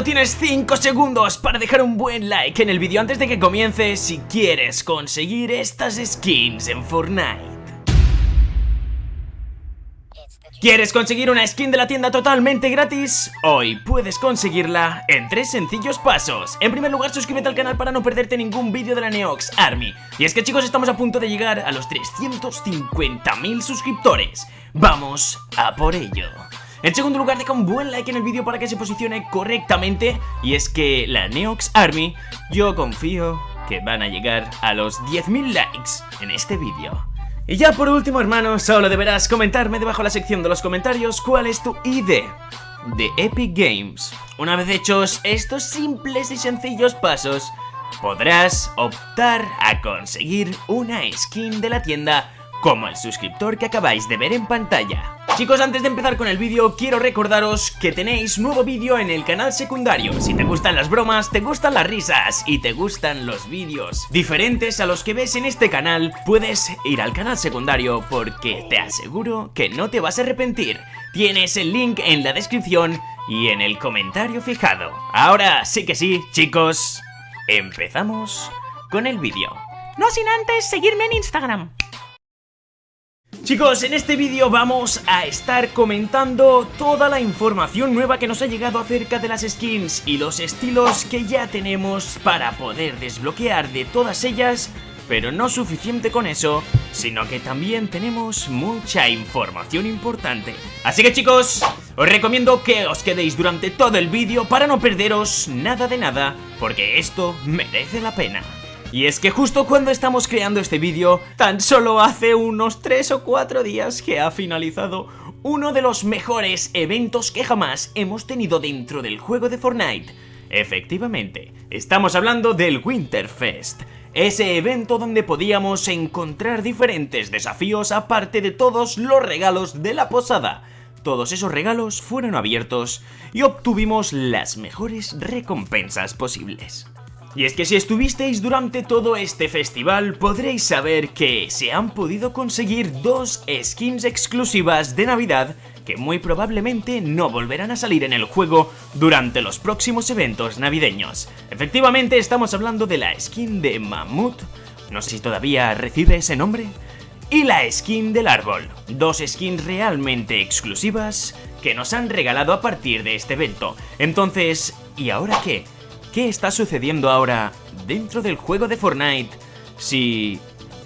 tienes 5 segundos para dejar un buen like en el vídeo antes de que comience si quieres conseguir estas skins en Fortnite. ¿Quieres conseguir una skin de la tienda totalmente gratis? Hoy puedes conseguirla en tres sencillos pasos. En primer lugar, suscríbete al canal para no perderte ningún vídeo de la Neox Army. Y es que chicos, estamos a punto de llegar a los 350.000 suscriptores. Vamos a por ello. En segundo lugar, deja un buen like en el vídeo para que se posicione correctamente. Y es que la Neox Army, yo confío que van a llegar a los 10.000 likes en este vídeo. Y ya por último, hermano, solo deberás comentarme debajo de la sección de los comentarios cuál es tu ID de Epic Games. Una vez hechos estos simples y sencillos pasos, podrás optar a conseguir una skin de la tienda como el suscriptor que acabáis de ver en pantalla. Chicos, antes de empezar con el vídeo, quiero recordaros que tenéis nuevo vídeo en el canal secundario. Si te gustan las bromas, te gustan las risas y te gustan los vídeos diferentes a los que ves en este canal, puedes ir al canal secundario porque te aseguro que no te vas a arrepentir. Tienes el link en la descripción y en el comentario fijado. Ahora sí que sí, chicos, empezamos con el vídeo. No sin antes seguirme en Instagram. Chicos, en este vídeo vamos a estar comentando toda la información nueva que nos ha llegado acerca de las skins y los estilos que ya tenemos para poder desbloquear de todas ellas pero no suficiente con eso, sino que también tenemos mucha información importante. Así que chicos, os recomiendo que os quedéis durante todo el vídeo para no perderos nada de nada, porque esto merece la pena. Y es que justo cuando estamos creando este vídeo, tan solo hace unos 3 o 4 días que ha finalizado uno de los mejores eventos que jamás hemos tenido dentro del juego de Fortnite. Efectivamente, estamos hablando del Winterfest, ese evento donde podíamos encontrar diferentes desafíos aparte de todos los regalos de la posada. Todos esos regalos fueron abiertos y obtuvimos las mejores recompensas posibles. Y es que si estuvisteis durante todo este festival podréis saber que se han podido conseguir dos skins exclusivas de Navidad que muy probablemente no volverán a salir en el juego durante los próximos eventos navideños. Efectivamente estamos hablando de la skin de Mammoth, no sé si todavía recibe ese nombre, y la skin del árbol, dos skins realmente exclusivas que nos han regalado a partir de este evento. Entonces, ¿y ahora qué? Qué está sucediendo ahora dentro del juego de Fortnite si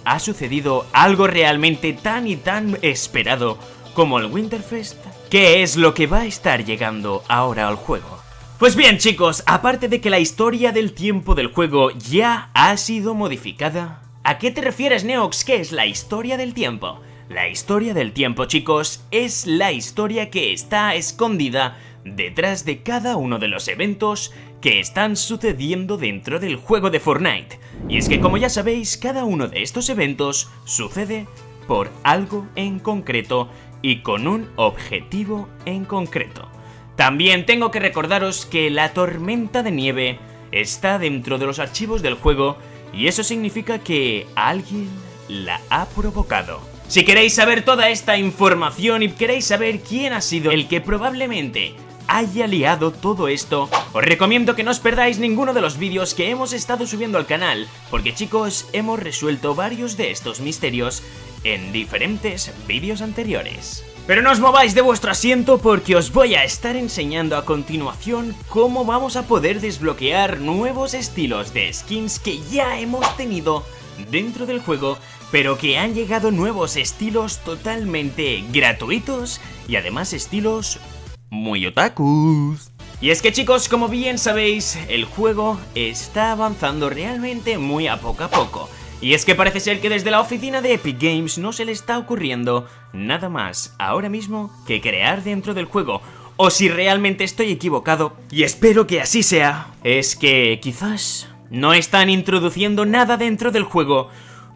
ha sucedido algo realmente tan y tan esperado como el Winterfest. ¿Qué es lo que va a estar llegando ahora al juego? Pues bien chicos, aparte de que la historia del tiempo del juego ya ha sido modificada, ¿a qué te refieres Neox? ¿Qué es la historia del tiempo? La historia del tiempo chicos es la historia que está escondida detrás de cada uno de los eventos que están sucediendo dentro del juego de Fortnite. Y es que como ya sabéis, cada uno de estos eventos sucede por algo en concreto y con un objetivo en concreto. También tengo que recordaros que la tormenta de nieve está dentro de los archivos del juego y eso significa que alguien la ha provocado. Si queréis saber toda esta información y queréis saber quién ha sido el que probablemente haya liado todo esto, os recomiendo que no os perdáis ninguno de los vídeos que hemos estado subiendo al canal, porque chicos, hemos resuelto varios de estos misterios en diferentes vídeos anteriores. Pero no os mováis de vuestro asiento porque os voy a estar enseñando a continuación cómo vamos a poder desbloquear nuevos estilos de skins que ya hemos tenido dentro del juego pero que han llegado nuevos estilos totalmente gratuitos y además estilos muy otakus. Y es que chicos, como bien sabéis, el juego está avanzando realmente muy a poco a poco. Y es que parece ser que desde la oficina de Epic Games no se le está ocurriendo nada más ahora mismo que crear dentro del juego. O si realmente estoy equivocado, y espero que así sea, es que quizás no están introduciendo nada dentro del juego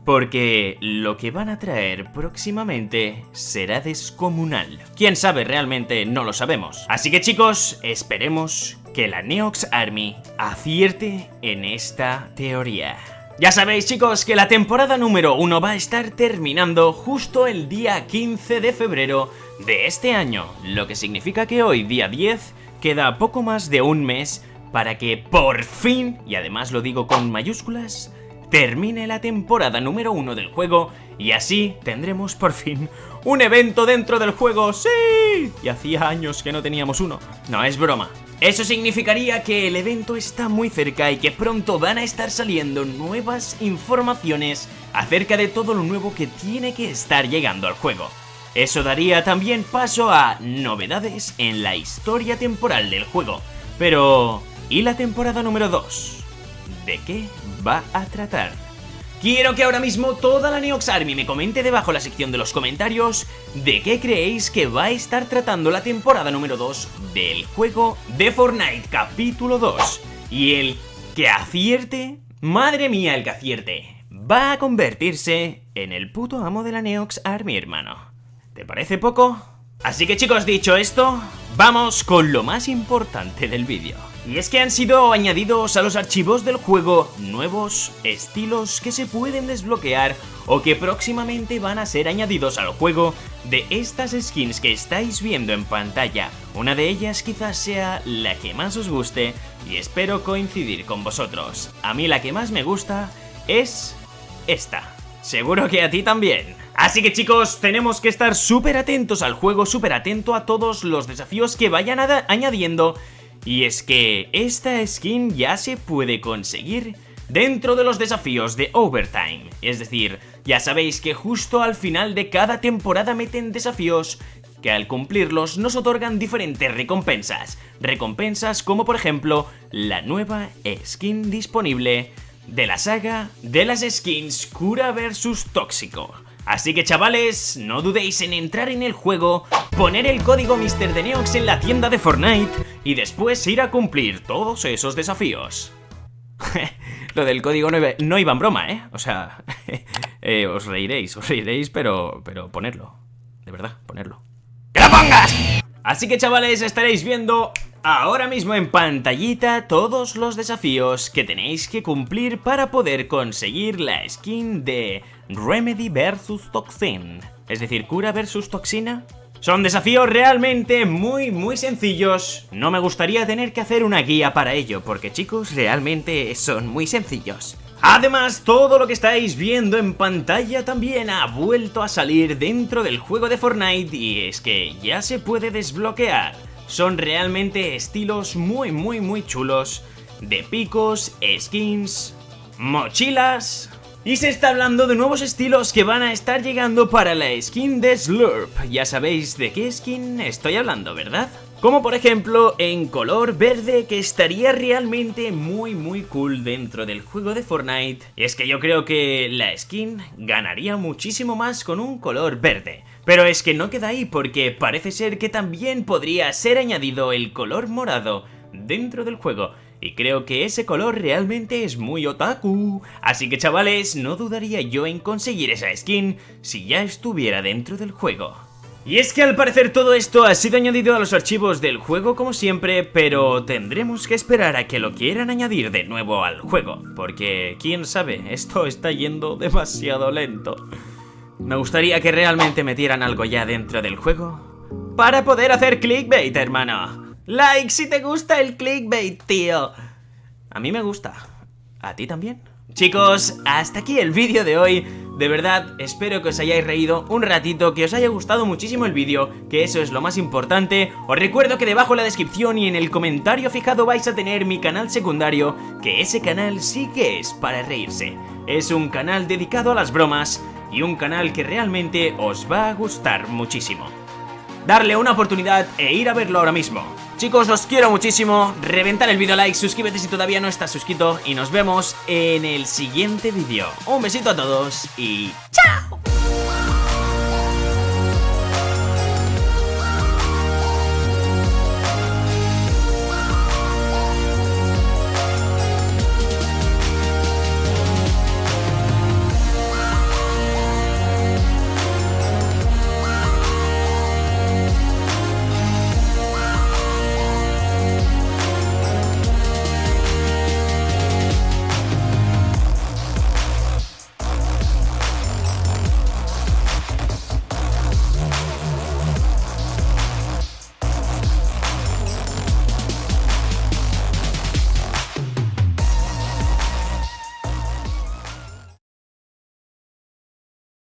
porque lo que van a traer próximamente será descomunal. Quién sabe realmente no lo sabemos. Así que chicos, esperemos que la Neox Army acierte en esta teoría. Ya sabéis chicos que la temporada número 1 va a estar terminando justo el día 15 de febrero de este año, lo que significa que hoy, día 10, queda poco más de un mes para que por fin, y además lo digo con mayúsculas, termine la temporada número uno del juego y así tendremos por fin un evento dentro del juego. ¡Sí! Y hacía años que no teníamos uno. No, es broma. Eso significaría que el evento está muy cerca y que pronto van a estar saliendo nuevas informaciones acerca de todo lo nuevo que tiene que estar llegando al juego. Eso daría también paso a novedades en la historia temporal del juego. Pero, ¿y la temporada número 2? ¿De qué va a tratar? Quiero que ahora mismo toda la Neox Army me comente debajo la sección de los comentarios de qué creéis que va a estar tratando la temporada número 2 del juego de Fortnite capítulo 2. Y el que acierte, madre mía el que acierte, va a convertirse en el puto amo de la Neox Army, hermano. ¿Te parece poco? Así que chicos, dicho esto, vamos con lo más importante del vídeo. Y es que han sido añadidos a los archivos del juego nuevos estilos que se pueden desbloquear o que próximamente van a ser añadidos al juego de estas skins que estáis viendo en pantalla. Una de ellas quizás sea la que más os guste y espero coincidir con vosotros. A mí la que más me gusta es esta. Seguro que a ti también. Así que chicos, tenemos que estar súper atentos al juego, súper atento a todos los desafíos que vayan añadiendo y es que esta skin ya se puede conseguir dentro de los desafíos de Overtime. Es decir, ya sabéis que justo al final de cada temporada meten desafíos que al cumplirlos nos otorgan diferentes recompensas. Recompensas como por ejemplo la nueva skin disponible de la saga de las skins Cura vs Tóxico. Así que chavales, no dudéis en entrar en el juego, poner el código MrDeneox en la tienda de Fortnite y después ir a cumplir todos esos desafíos. Lo del código no iba, en broma, ¿eh? O sea, eh, os reiréis, os reiréis, pero, pero ponerlo. De verdad, ponerlo. ¡Que lo pongas! Así que chavales, estaréis viendo ahora mismo en pantallita todos los desafíos que tenéis que cumplir para poder conseguir la skin de Remedy vs Toxin, es decir, cura versus toxina. Son desafíos realmente muy muy sencillos, no me gustaría tener que hacer una guía para ello, porque chicos, realmente son muy sencillos. Además, todo lo que estáis viendo en pantalla también ha vuelto a salir dentro del juego de Fortnite y es que ya se puede desbloquear. Son realmente estilos muy muy muy chulos de picos, skins, mochilas... Y se está hablando de nuevos estilos que van a estar llegando para la skin de Slurp. Ya sabéis de qué skin estoy hablando, ¿verdad? Como por ejemplo en color verde que estaría realmente muy muy cool dentro del juego de Fortnite. Y es que yo creo que la skin ganaría muchísimo más con un color verde. Pero es que no queda ahí porque parece ser que también podría ser añadido el color morado dentro del juego. Y creo que ese color realmente es muy otaku. Así que chavales, no dudaría yo en conseguir esa skin si ya estuviera dentro del juego. Y es que al parecer todo esto ha sido añadido a los archivos del juego como siempre, pero tendremos que esperar a que lo quieran añadir de nuevo al juego, porque quién sabe, esto está yendo demasiado lento. Me gustaría que realmente metieran algo ya dentro del juego para poder hacer clickbait, hermano. Like si te gusta el clickbait, tío. A mí me gusta. ¿A ti también? Chicos, hasta aquí el vídeo de hoy. De verdad, espero que os hayáis reído un ratito, que os haya gustado muchísimo el vídeo, que eso es lo más importante. Os recuerdo que debajo en la descripción y en el comentario fijado vais a tener mi canal secundario, que ese canal sí que es para reírse. Es un canal dedicado a las bromas y un canal que realmente os va a gustar muchísimo. Darle una oportunidad e ir a verlo ahora mismo. Chicos, os quiero muchísimo, reventar el vídeo like, suscríbete si todavía no estás suscrito y nos vemos en el siguiente vídeo. Un besito a todos y ¡chao!